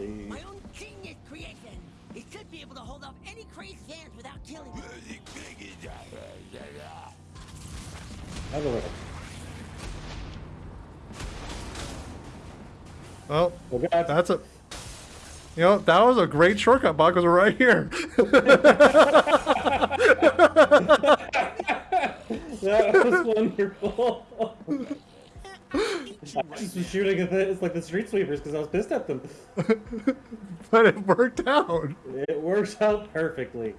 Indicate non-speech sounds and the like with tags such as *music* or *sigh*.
see. My own genius creation. It should be able to hold off any crazed hands without killing them. Have a little. Well, Oh that's a. You know, that was a great shortcut, Bob, because we're right here. *laughs* *laughs* That was wonderful. *laughs* I just was shooting at the, it's like the street sweepers because I was pissed at them. *laughs* but it worked out. It works out perfectly.